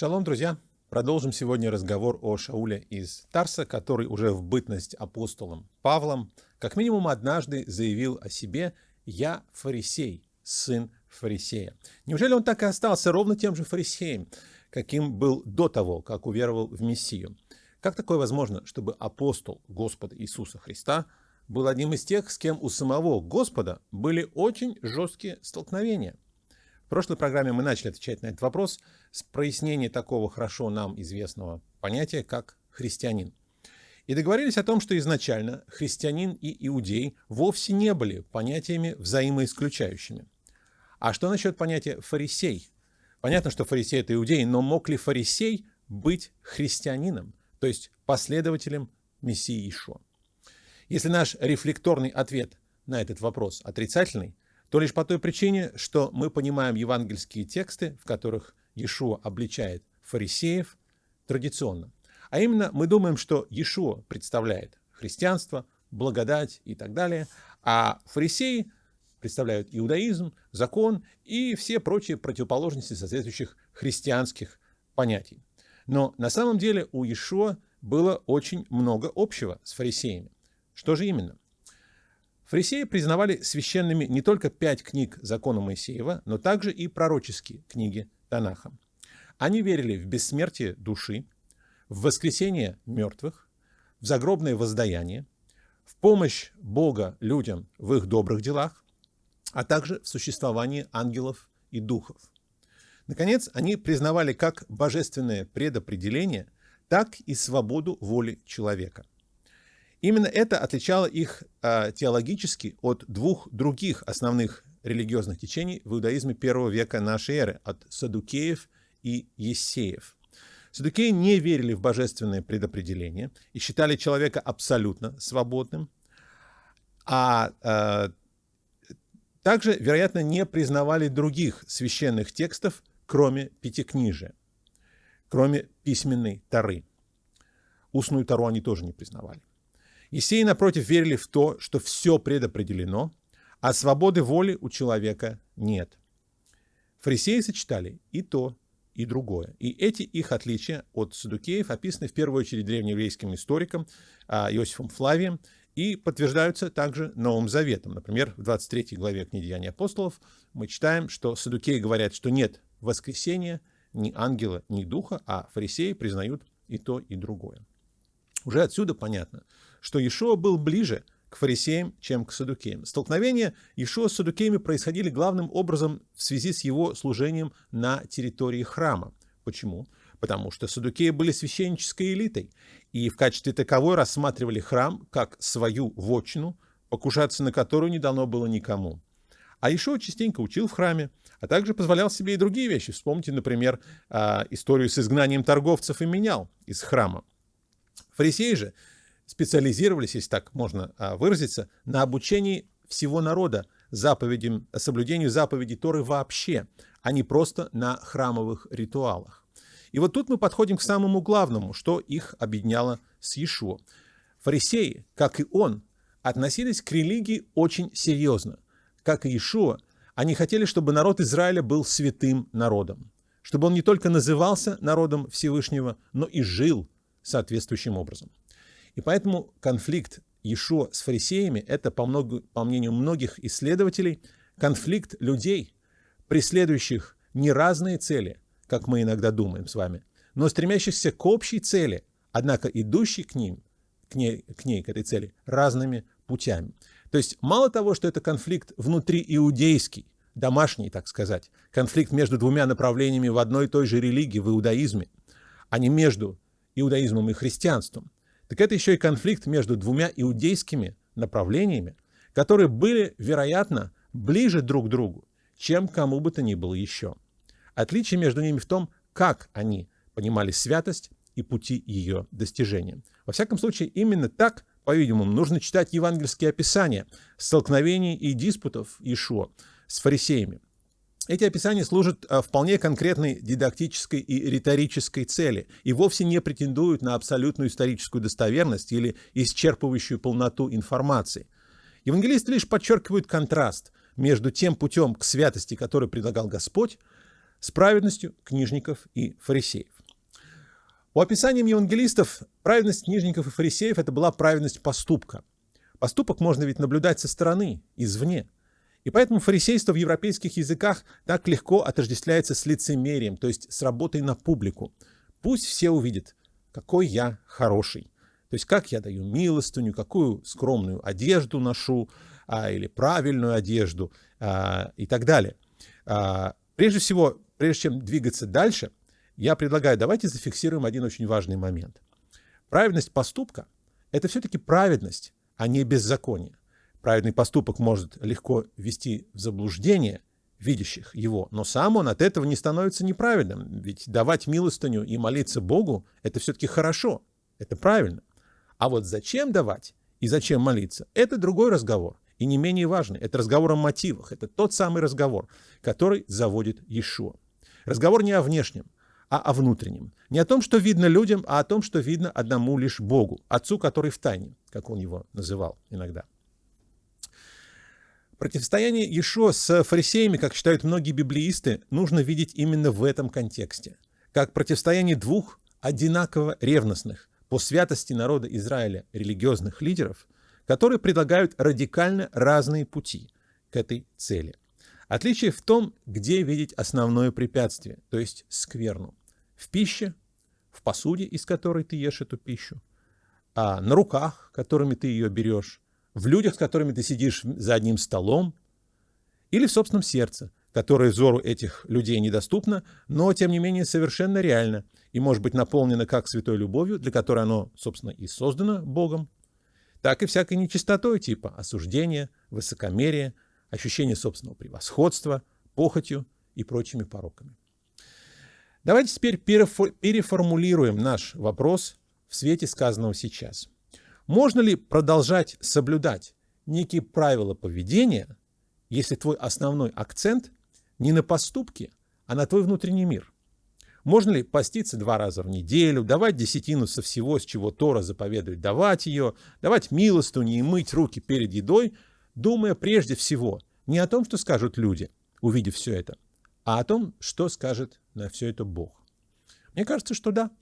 Шалом, друзья! Продолжим сегодня разговор о Шауле из Тарса, который уже в бытность апостолом Павлом как минимум однажды заявил о себе «Я фарисей, сын фарисея». Неужели он так и остался ровно тем же фарисеем, каким был до того, как уверовал в Мессию? Как такое возможно, чтобы апостол Господа Иисуса Христа был одним из тех, с кем у самого Господа были очень жесткие столкновения? В прошлой программе мы начали отвечать на этот вопрос с прояснения такого хорошо нам известного понятия, как христианин. И договорились о том, что изначально христианин и иудей вовсе не были понятиями взаимоисключающими. А что насчет понятия фарисей? Понятно, что фарисей – это иудей, но мог ли фарисей быть христианином, то есть последователем Мессии Ишуа? Если наш рефлекторный ответ на этот вопрос отрицательный, то лишь по той причине, что мы понимаем евангельские тексты, в которых Иешуа обличает фарисеев традиционно. А именно, мы думаем, что Иешуа представляет христианство, благодать и так далее, а фарисеи представляют иудаизм, закон и все прочие противоположности соответствующих христианских понятий. Но на самом деле у Иешуа было очень много общего с фарисеями. Что же именно? Фарисеи признавали священными не только пять книг закона Моисеева, но также и пророческие книги Танаха. Они верили в бессмертие души, в воскресение мертвых, в загробное воздаяние, в помощь Бога людям в их добрых делах, а также в существовании ангелов и духов. Наконец, они признавали как божественное предопределение, так и свободу воли человека. Именно это отличало их э, теологически от двух других основных религиозных течений в иудаизме первого века нашей эры, от садукеев и ессеев. Садукеи не верили в божественное предопределение и считали человека абсолютно свободным, а э, также, вероятно, не признавали других священных текстов, кроме Пятикнижия, кроме письменной Тары. Устную Тару они тоже не признавали. Есеи, напротив, верили в то, что все предопределено, а свободы воли у человека нет. Фарисеи сочетали и то, и другое. И эти их отличия от садукеев описаны в первую очередь древнееврейским историком а, Иосифом Флавием и подтверждаются также Новым Заветом. Например, в 23 главе книги Деяний апостолов мы читаем, что садукеи говорят, что нет воскресения ни ангела, ни духа, а фарисеи признают и то, и другое. Уже отсюда понятно, что Иешуа был ближе к фарисеям, чем к садукеям. Столкновения Иешуа с садукеями происходили главным образом в связи с его служением на территории храма. Почему? Потому что садукеи были священнической элитой и в качестве таковой рассматривали храм как свою вотчину, покушаться на которую не дано было никому. А Ишуа частенько учил в храме, а также позволял себе и другие вещи. Вспомните, например, а, историю с изгнанием торговцев и менял из храма. Фарисеи же специализировались, если так можно а, выразиться, на обучении всего народа заповедям, соблюдению заповедей Торы вообще, а не просто на храмовых ритуалах. И вот тут мы подходим к самому главному, что их объединяло с Иешуа. Фарисеи, как и он, относились к религии очень серьезно. Как и Иешуа, они хотели, чтобы народ Израиля был святым народом, чтобы он не только назывался народом Всевышнего, но и жил соответствующим образом. И поэтому конфликт Иешуа с фарисеями – это, по, много, по мнению многих исследователей, конфликт людей, преследующих не разные цели, как мы иногда думаем с вами, но стремящихся к общей цели, однако идущий к ним, к ней, к ней, к этой цели, разными путями. То есть мало того, что это конфликт внутри иудейский, домашний, так сказать, конфликт между двумя направлениями в одной и той же религии, в иудаизме, а не между иудаизмом и христианством, так это еще и конфликт между двумя иудейскими направлениями, которые были, вероятно, ближе друг к другу, чем кому бы то ни было еще. Отличие между ними в том, как они понимали святость и пути ее достижения. Во всяком случае, именно так, по-видимому, нужно читать евангельские описания столкновений и диспутов Ишуа с фарисеями. Эти описания служат а, вполне конкретной дидактической и риторической цели и вовсе не претендуют на абсолютную историческую достоверность или исчерпывающую полноту информации. Евангелисты лишь подчеркивают контраст между тем путем к святости, который предлагал Господь, с праведностью книжников и фарисеев. По описаниям евангелистов, праведность книжников и фарисеев – это была праведность поступка. Поступок можно ведь наблюдать со стороны, извне. И поэтому фарисейство в европейских языках так легко отождествляется с лицемерием, то есть с работой на публику. Пусть все увидят, какой я хороший. То есть как я даю милостыню, какую скромную одежду ношу, а, или правильную одежду а, и так далее. А, прежде всего, прежде чем двигаться дальше, я предлагаю, давайте зафиксируем один очень важный момент. Праведность поступка – это все-таки праведность, а не беззаконие. Праведный поступок может легко ввести в заблуждение видящих его, но сам он от этого не становится неправедным. Ведь давать милостыню и молиться Богу – это все-таки хорошо, это правильно. А вот зачем давать и зачем молиться – это другой разговор и не менее важный. Это разговор о мотивах. Это тот самый разговор, который заводит Иешуа. Разговор не о внешнем, а о внутреннем. Не о том, что видно людям, а о том, что видно одному лишь Богу, Отцу, который в тайне, как он его называл иногда. Противостояние Иешуа с фарисеями, как считают многие библеисты, нужно видеть именно в этом контексте. Как противостояние двух одинаково ревностных по святости народа Израиля религиозных лидеров – которые предлагают радикально разные пути к этой цели. Отличие в том, где видеть основное препятствие, то есть скверну. В пище, в посуде, из которой ты ешь эту пищу, а на руках, которыми ты ее берешь, в людях, с которыми ты сидишь за одним столом, или в собственном сердце, которое взору этих людей недоступно, но, тем не менее, совершенно реально и может быть наполнено как святой любовью, для которой оно, собственно, и создано Богом, так и всякой нечистотой типа осуждения, высокомерия, ощущения собственного превосходства, похотью и прочими пороками. Давайте теперь переформулируем наш вопрос в свете сказанного сейчас. Можно ли продолжать соблюдать некие правила поведения, если твой основной акцент не на поступки, а на твой внутренний мир? Можно ли поститься два раза в неделю, давать десятину со всего, с чего Тора заповедует давать ее, давать милостыню и мыть руки перед едой, думая прежде всего не о том, что скажут люди, увидев все это, а о том, что скажет на все это Бог. Мне кажется, что да.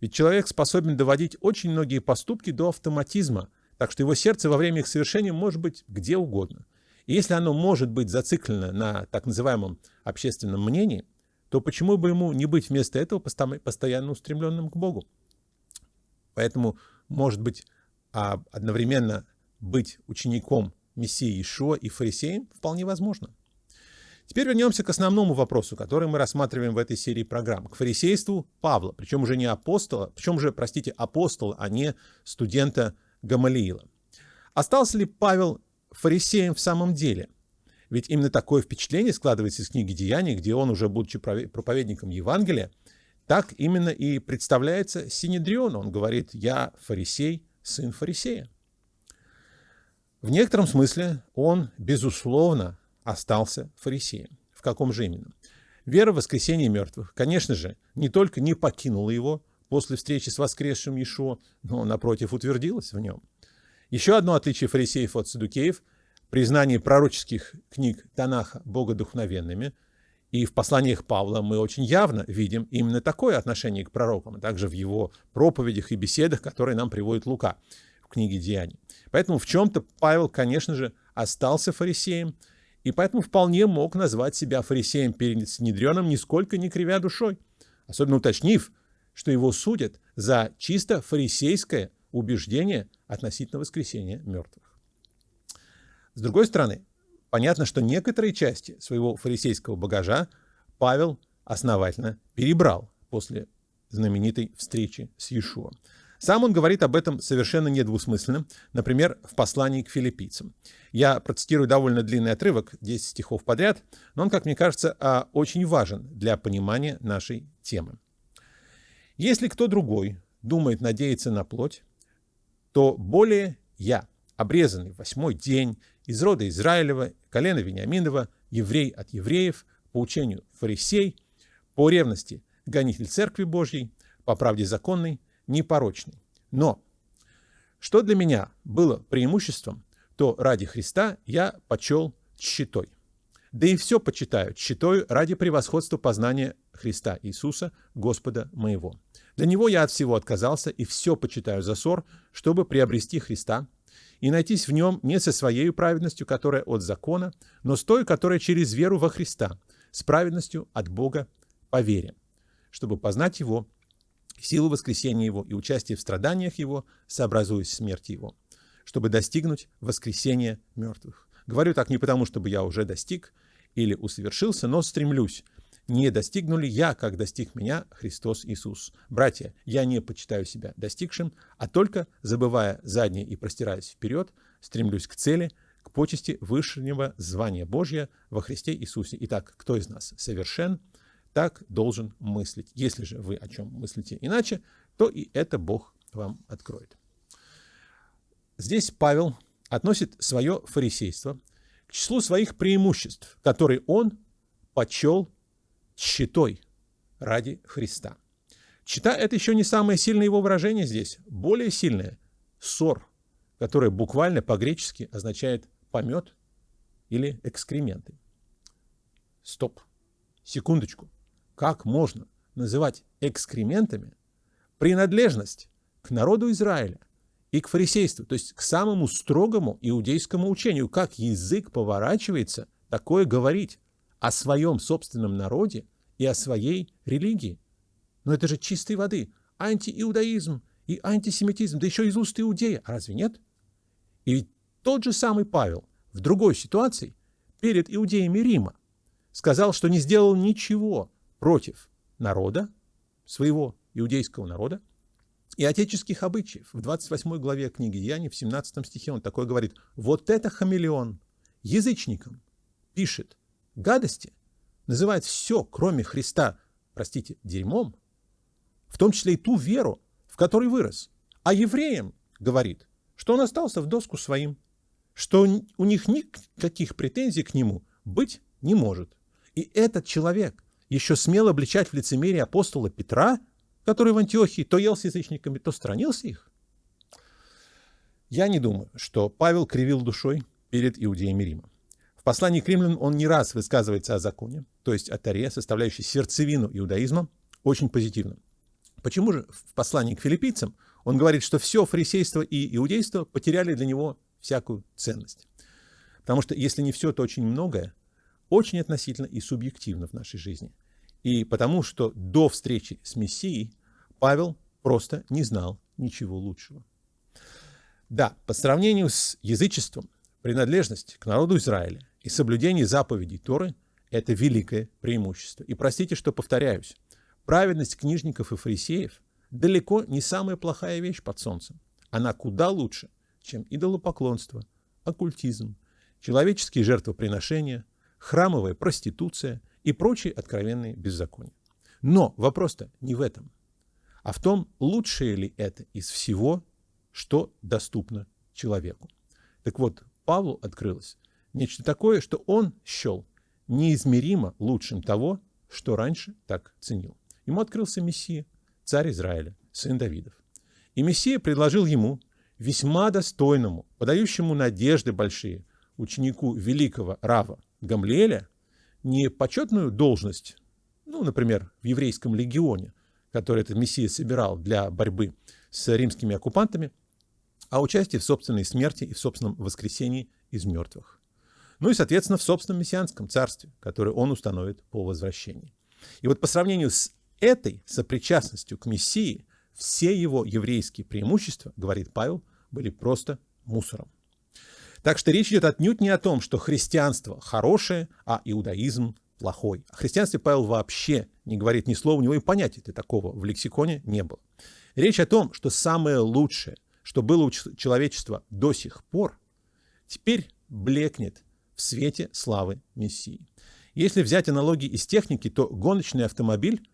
Ведь человек способен доводить очень многие поступки до автоматизма, так что его сердце во время их совершения может быть где угодно. И если оно может быть зациклено на так называемом общественном мнении – то почему бы ему не быть вместо этого постоянно устремленным к Богу? Поэтому, может быть, а одновременно быть учеником Мессии Ишуа и фарисеем вполне возможно. Теперь вернемся к основному вопросу, который мы рассматриваем в этой серии программ, к фарисейству Павла, причем уже не апостола, причем уже, простите, апостола, а не студента Гамалиила. Остался ли Павел фарисеем в самом деле? Ведь именно такое впечатление складывается из книги «Деяний», где он, уже будучи проповедником Евангелия, так именно и представляется Синедрион. Он говорит «Я фарисей, сын фарисея». В некотором смысле он, безусловно, остался фарисеем. В каком же именно? Вера в воскресение мертвых, конечно же, не только не покинула его после встречи с воскресшим Иешуа, но, напротив, утвердилась в нем. Еще одно отличие фарисеев от садукеев – признании пророческих книг Танаха богодухновенными, и в посланиях Павла мы очень явно видим именно такое отношение к пророкам, а также в его проповедях и беседах, которые нам приводит Лука в книге Деяний. Поэтому в чем-то Павел, конечно же, остался фарисеем, и поэтому вполне мог назвать себя фарисеем перед Синедрионом, нисколько не кривя душой, особенно уточнив, что его судят за чисто фарисейское убеждение относительно воскресения мертвых. С другой стороны, понятно, что некоторые части своего фарисейского багажа Павел основательно перебрал после знаменитой встречи с Иешуа. Сам он говорит об этом совершенно недвусмысленно, например, в послании к филиппийцам. Я процитирую довольно длинный отрывок, 10 стихов подряд, но он, как мне кажется, а, очень важен для понимания нашей темы. «Если кто другой думает надеяться на плоть, то более я, обрезанный в восьмой день, из рода Израилева, колена Вениаминова, еврей от евреев, по учению фарисей, по ревности гонитель Церкви Божьей, по правде законной, непорочный. Но что для меня было преимуществом, то ради Христа я почел щитой. Да и все почитаю, читаю ради превосходства познания Христа Иисуса, Господа моего. Для Него я от всего отказался и все почитаю за ссор, чтобы приобрести Христа и найтись в Нем не со своей праведностью, которая от закона, но с той, которая через веру во Христа, с праведностью от Бога по вере, чтобы познать Его, силу воскресения Его и участие в страданиях Его, сообразуясь смерти Его, чтобы достигнуть воскресения мертвых. Говорю так не потому, чтобы я уже достиг или усовершился, но стремлюсь. Не достигнули я, как достиг меня Христос Иисус. Братья, я не почитаю себя достигшим, а только, забывая заднее и простираясь вперед, стремлюсь к цели, к почести высшего звания Божьего во Христе Иисусе. Итак, кто из нас совершен, так должен мыслить. Если же вы о чем мыслите иначе, то и это Бог вам откроет. Здесь Павел относит свое фарисейство к числу своих преимуществ, которые он почел щитой ради Христа. Чита – это еще не самое сильное его выражение здесь. Более сильное – ссор, которое буквально по-гречески означает помет или экскременты. Стоп. Секундочку. Как можно называть экскрементами принадлежность к народу Израиля и к фарисейству, то есть к самому строгому иудейскому учению? Как язык поворачивается такое говорить о своем собственном народе и о своей религии? Но это же чистой воды антииудаизм и антисемитизм, да еще из уст иудея. Разве нет? И ведь тот же самый Павел в другой ситуации перед иудеями Рима сказал, что не сделал ничего против народа, своего иудейского народа, и отеческих обычаев. В 28 главе книги Деяний, в 17 стихе он такой говорит, вот это хамелеон язычникам пишет гадости, называет все, кроме Христа, простите, дерьмом, в том числе и ту веру, в которой вырос. А евреям говорит, что он остался в доску своим, что у них никаких претензий к нему быть не может. И этот человек еще смело обличать в лицемерие апостола Петра, который в Антиохии то ел с язычниками, то сторонился их? Я не думаю, что Павел кривил душой перед иудеями Рима. В послании к римлянам он не раз высказывается о законе, то есть о Таре, составляющей сердцевину иудаизма, очень позитивно. Почему же в послании к филиппийцам он говорит, что все фарисейство и иудейство потеряли для него всякую ценность? Потому что если не все, то очень многое очень относительно и субъективно в нашей жизни. И потому что до встречи с Мессией Павел просто не знал ничего лучшего. Да, по сравнению с язычеством, принадлежность к народу Израиля и соблюдение заповедей Торы – это великое преимущество. И простите, что повторяюсь, праведность книжников и фарисеев далеко не самая плохая вещь под солнцем. Она куда лучше, чем идолопоклонство, оккультизм, человеческие жертвоприношения – храмовая проституция и прочие откровенные беззакония. Но вопрос-то не в этом, а в том, лучшее ли это из всего, что доступно человеку. Так вот, Павлу открылось нечто такое, что он счел неизмеримо лучшим того, что раньше так ценил. Ему открылся Мессия, царь Израиля, сын Давидов. И Мессия предложил ему, весьма достойному, подающему надежды большие, ученику великого Рава, Гамлиэля не почетную должность, ну, например, в еврейском легионе, который этот мессия собирал для борьбы с римскими оккупантами, а участие в собственной смерти и в собственном воскресении из мертвых. Ну и, соответственно, в собственном мессианском царстве, которое он установит по возвращении. И вот по сравнению с этой сопричастностью к Мессии, все его еврейские преимущества, говорит Павел, были просто мусором. Так что речь идет отнюдь не о том, что христианство хорошее, а иудаизм плохой. О христианстве Павел вообще не говорит ни слова, у него и понятия такого в лексиконе не было. Речь о том, что самое лучшее, что было у человечества до сих пор, теперь блекнет в свете славы Мессии. Если взять аналогии из техники, то гоночный автомобиль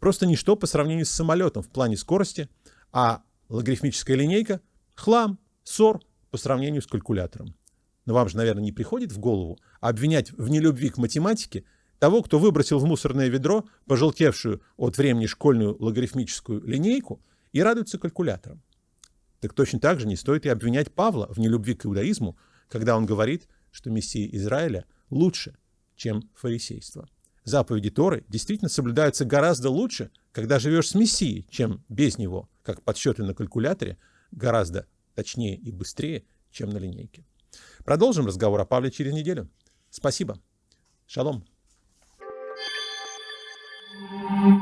просто ничто по сравнению с самолетом в плане скорости, а логарифмическая линейка – хлам, ссор по сравнению с калькулятором но вам же, наверное, не приходит в голову обвинять в нелюбви к математике того, кто выбросил в мусорное ведро пожелтевшую от времени школьную логарифмическую линейку и радуется калькулятором. Так точно так же не стоит и обвинять Павла в нелюбви к иудаизму, когда он говорит, что Мессия Израиля лучше, чем фарисейство. Заповеди Торы действительно соблюдаются гораздо лучше, когда живешь с Мессией, чем без него, как подсчеты на калькуляторе, гораздо точнее и быстрее, чем на линейке. Продолжим разговор о Павле через неделю. Спасибо. Шалом. thank you